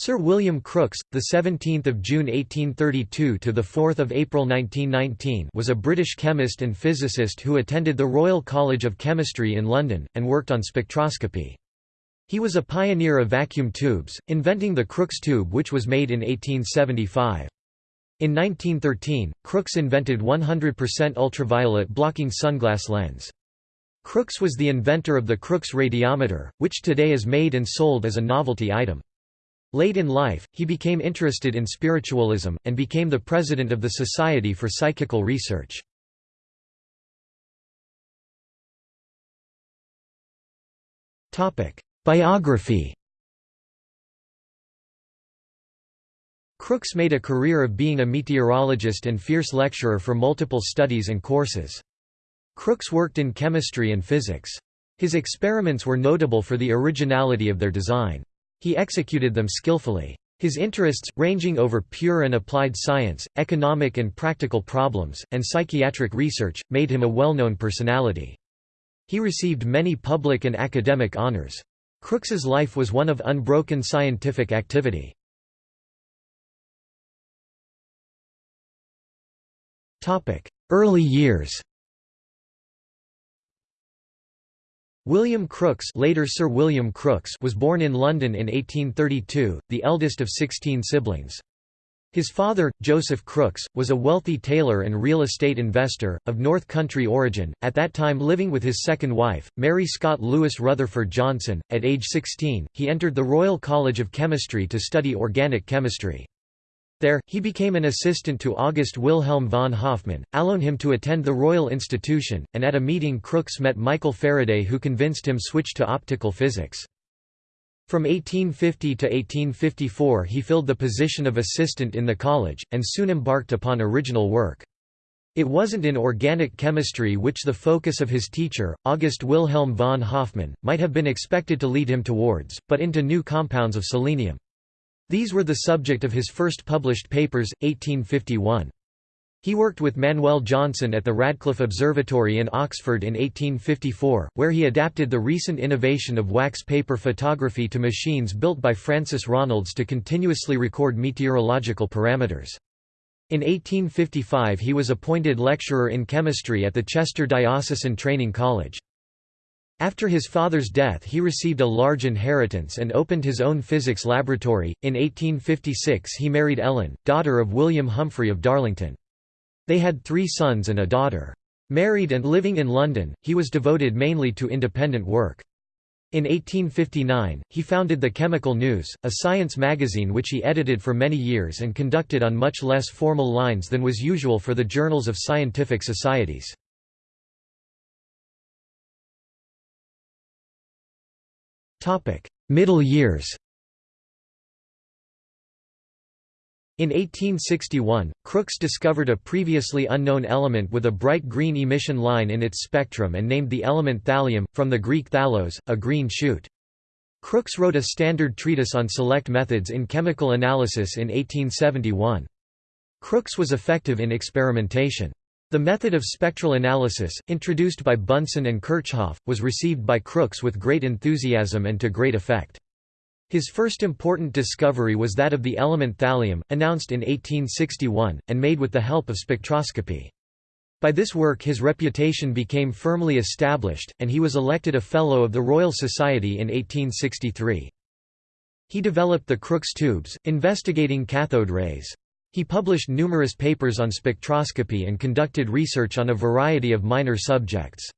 Sir William Crookes, the 17th of June 1832 to the 4th of April 1919, was a British chemist and physicist who attended the Royal College of Chemistry in London and worked on spectroscopy. He was a pioneer of vacuum tubes, inventing the Crookes tube which was made in 1875. In 1913, Crookes invented 100% ultraviolet blocking sunglass lens. Crookes was the inventor of the Crookes radiometer, which today is made and sold as a novelty item. Late in life, he became interested in spiritualism, and became the president of the Society for Psychical Research. Biography Crookes made a career of being a meteorologist and fierce lecturer for multiple studies and courses. Crookes worked in chemistry and physics. His experiments were notable for the originality of their design. He executed them skillfully. His interests, ranging over pure and applied science, economic and practical problems, and psychical research, made him a well-known personality. He received many public and academic honors. Crookes's life was one of unbroken scientific activity. Early years William Crookes later Sir William Crookes was born in London in 1832, the eldest of 16 siblings. His father, Joseph Crookes, was a wealthy tailor and real estate investor, of North Country origin, at that time living with his second wife, Mary Scott Lewis Rutherford Johnson. At age 16, he entered the Royal College of Chemistry to study organic chemistry. There, he became an assistant to August Wilhelm von Hofmann, allowing him to attend the Royal Institution, and at a meeting Crookes met Michael Faraday who convinced him switch to optical physics. From 1850 to 1854 he filled the position of assistant in the college, and soon embarked upon original work. It wasn't in organic chemistry which the focus of his teacher, August Wilhelm von Hofmann, might have been expected to lead him towards, but into new compounds of selenium. These were the subject of his first published papers, 1851. He worked with Manuel Johnson at the Radcliffe Observatory in Oxford in 1854, where he adapted the recent innovation of wax paper photography to machines built by Francis Ronalds to continuously record meteorological parameters. In 1855 he was appointed lecturer in chemistry at the Chester Diocesan Training College. After his father's death he received a large inheritance and opened his own physics laboratory. In 1856 he married Ellen, daughter of William Humphrey of Darlington. They had three sons and a daughter. Married and living in London, he was devoted mainly to independent work. In 1859, he founded the Chemical News, a science magazine which he edited for many years and conducted on much less formal lines than was usual for the journals of scientific societies. Middle years In 1861, Crookes discovered a previously unknown element with a bright green emission line in its spectrum and named the element thallium, from the Greek thallos, a green shoot. Crookes wrote a standard treatise on select methods in chemical analysis in 1871. Crookes was effective in experimentation. The method of spectral analysis, introduced by Bunsen and Kirchhoff, was received by Crookes with great enthusiasm and to great effect. His first important discovery was that of the element thallium, announced in 1861, and made with the help of spectroscopy. By this work his reputation became firmly established, and he was elected a Fellow of the Royal Society in 1863. He developed the Crookes tubes, investigating cathode rays. He published numerous papers on spectroscopy and conducted research on a variety of minor subjects.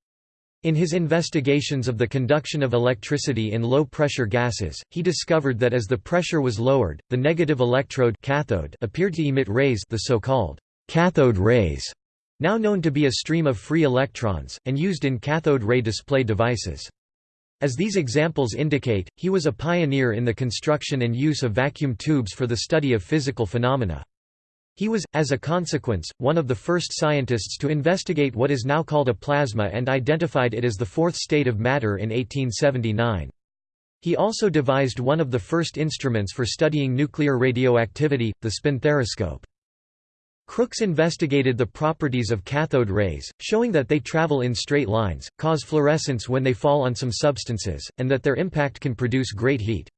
In his investigations of the conduction of electricity in low-pressure gases, he discovered that as the pressure was lowered, the negative electrode cathode appeared to emit rays the so-called cathode rays, now known to be a stream of free electrons, and used in cathode ray display devices. As these examples indicate, he was a pioneer in the construction and use of vacuum tubes for the study of physical phenomena. He was, as a consequence, one of the first scientists to investigate what is now called a plasma and identified it as the fourth state of matter in 1879. He also devised one of the first instruments for studying nuclear radioactivity, the spinthariscope. Crookes investigated the properties of cathode rays, showing that they travel in straight lines, cause fluorescence when they fall on some substances, and that their impact can produce great heat.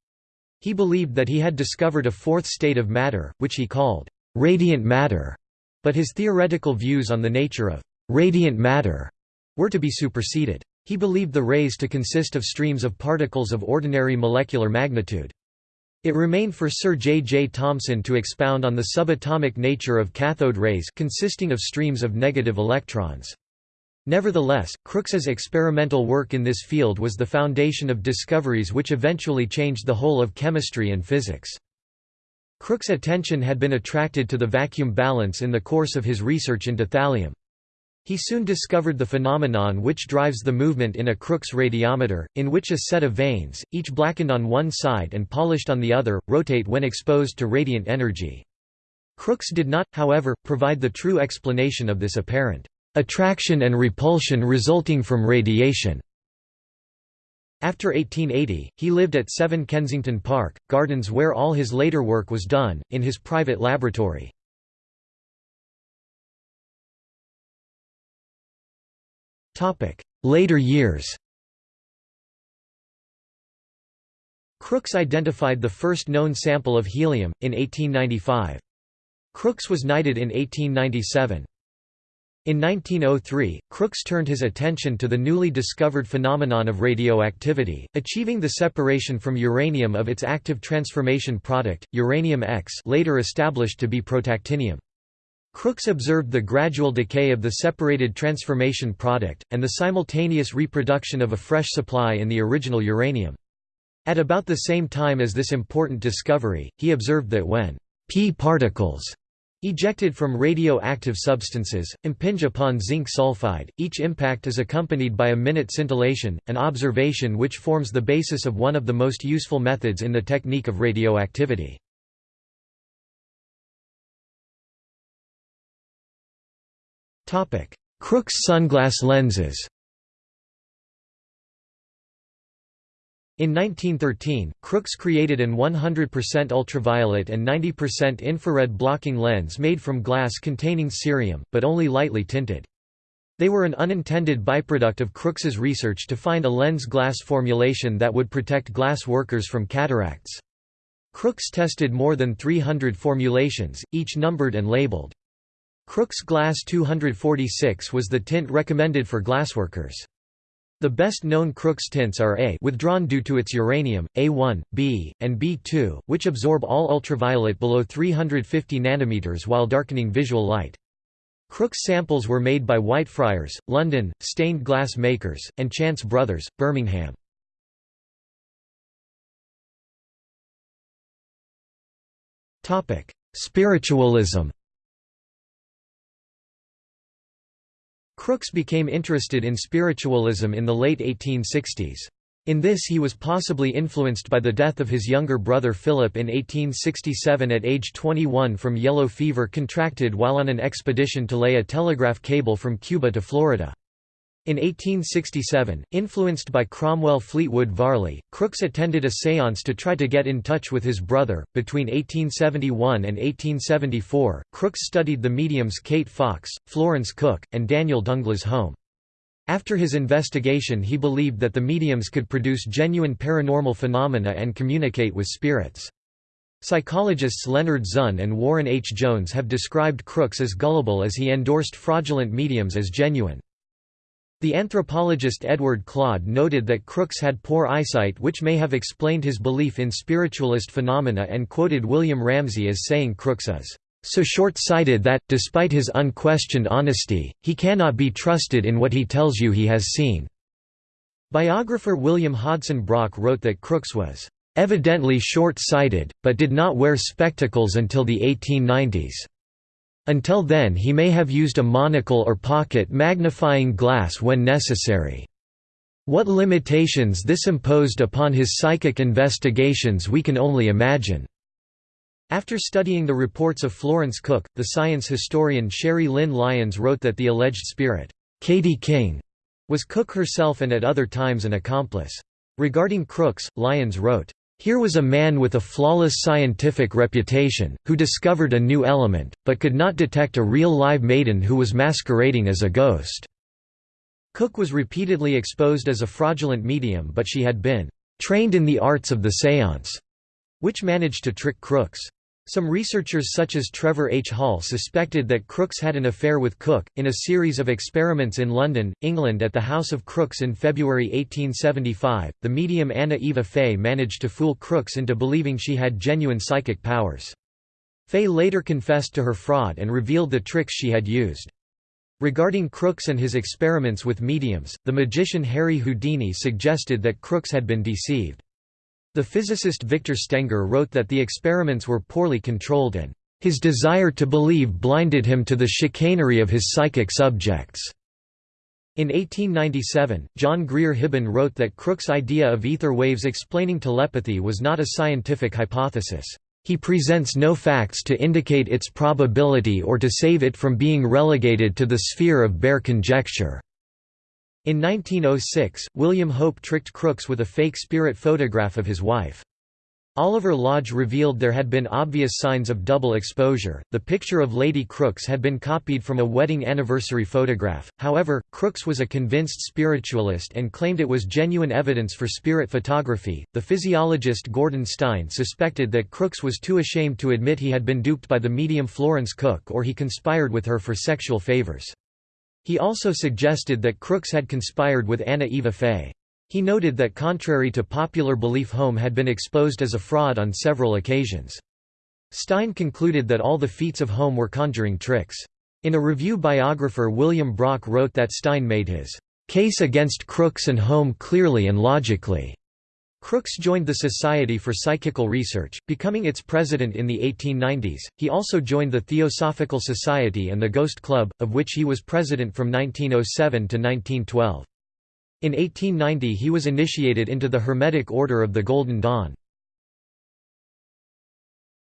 He believed that he had discovered a fourth state of matter, which he called radiant matter, but his theoretical views on the nature of radiant matter were to be superseded. He believed the rays to consist of streams of particles of ordinary molecular magnitude. It remained for Sir J. J. Thomson to expound on the subatomic nature of cathode rays consisting of streams of negative electrons. Nevertheless, Crookes's experimental work in this field was the foundation of discoveries which eventually changed the whole of chemistry and physics. Crookes' attention had been attracted to the vacuum balance in the course of his research into thallium. He soon discovered the phenomenon which drives the movement in a Crookes radiometer, in which a set of vanes, each blackened on one side and polished on the other, rotate when exposed to radiant energy. Crookes did not, however, provide the true explanation of this apparent attraction and repulsion resulting from radiation. After 1880, he lived at 7 Kensington Park, Gardens where all his later work was done, in his private laboratory. Later years Crookes identified the first known sample of helium, in 1895. Crookes was knighted in 1897. In 1903, Crookes turned his attention to the newly discovered phenomenon of radioactivity, achieving the separation from uranium of its active transformation product, uranium X later established to be protactinium. Crookes observed the gradual decay of the separated transformation product, and the simultaneous reproduction of a fresh supply in the original uranium. At about the same time as this important discovery, he observed that when p particles Ejected from radioactive substances, impinge upon zinc sulfide, each impact is accompanied by a minute scintillation, an observation which forms the basis of one of the most useful methods in the technique of radioactivity. Crookes sunglass lenses In 1913, Crookes created an 100% ultraviolet and 90% infrared blocking lens made from glass containing cerium, but only lightly tinted. They were an unintended byproduct of Crookes's research to find a lens glass formulation that would protect glass workers from cataracts. Crookes tested more than 300 formulations, each numbered and labeled. Crookes Glass 246 was the tint recommended for glassworkers. The best known Crookes tints are A withdrawn due to its uranium, A1, B, and B2, which absorb all ultraviolet below 350 nanometers while darkening visual light. Crookes samples were made by Whitefriars, London, stained glass makers, and Chance Brothers, Birmingham. Spiritualism Crookes became interested in spiritualism in the late 1860s. In this he was possibly influenced by the death of his younger brother Philip in 1867 at age 21 from yellow fever contracted while on an expedition to lay a telegraph cable from Cuba to Florida. In 1867, influenced by Cromwell Fleetwood Varley, Crookes attended a séance to try to get in touch with his brother. Between 1871 and 1874, Crookes studied the mediums Kate Fox, Florence Cook, and Daniel Dunglas Home. After his investigation he believed that the mediums could produce genuine paranormal phenomena and communicate with spirits. Psychologists Leonard Zusne and Warren H. Jones have described Crookes as gullible as he endorsed fraudulent mediums as genuine. The anthropologist Edward Clodd noted that Crookes had poor eyesight which may have explained his belief in spiritualist phenomena and quoted William Ramsay as saying Crookes is so short-sighted that, despite his unquestioned honesty, he cannot be trusted in what he tells you he has seen." Biographer William Hodson Brock wrote that Crookes was "...evidently short-sighted, but did not wear spectacles until the 1890s." Until then he may have used a monocle or pocket magnifying glass when necessary. What limitations this imposed upon his psychic investigations we can only imagine." After studying the reports of Florence Cook, the science historian Sherrie Lynne Lyons wrote that the alleged spirit, Katie King, was Cook herself and at other times an accomplice. Regarding Crookes, Lyons wrote, here was a man with a flawless scientific reputation, who discovered a new element, but could not detect a real live maiden who was masquerading as a ghost. Cook was repeatedly exposed as a fraudulent medium but she had been trained in the arts of the séance. which managed to trick Crookes. Some researchers such as Trevor H. Hall suspected that Crookes had an affair with Cook. In a series of experiments in London, England at the house of Crookes in February 1875, the medium Anna Eva Fay managed to fool Crookes into believing she had genuine psychic powers. Fay later confessed to her fraud and revealed the tricks she had used. Regarding Crookes and his experiments with mediums, the magician Harry Houdini suggested that Crookes had been deceived. The physicist Victor Stenger wrote that the experiments were poorly controlled and, "...his desire to believe blinded him to the chicanery of his psychic subjects." In 1897, John Grier Hibben wrote that Crookes' idea of ether waves explaining telepathy was not a scientific hypothesis. He presents no facts to indicate its probability or to save it from being relegated to the sphere of bare conjecture. In 1906, William Hope tricked Crookes with a fake spirit photograph of his wife. Oliver Lodge revealed there had been obvious signs of double exposure. The picture of Lady Crookes had been copied from a wedding anniversary photograph. However, Crookes was a convinced spiritualist and claimed it was genuine evidence for spirit photography. The physiologist Gordon Stein suspected that Crookes was too ashamed to admit he had been duped by the medium Florence Cook or he conspired with her for sexual favors. He also suggested that Crookes had conspired with Anna Eva Fay. He noted that contrary to popular belief Home had been exposed as a fraud on several occasions. Stein concluded that all the feats of Home were conjuring tricks. In a review biographer William Brock wrote that Stein made his case against Crookes and Home clearly and logically. Crookes joined the Society for Psychical Research, becoming its president in the 1890s. He also joined the Theosophical Society and the Ghost Club, of which he was president from 1907 to 1912. In 1890 he was initiated into the Hermetic Order of the Golden Dawn.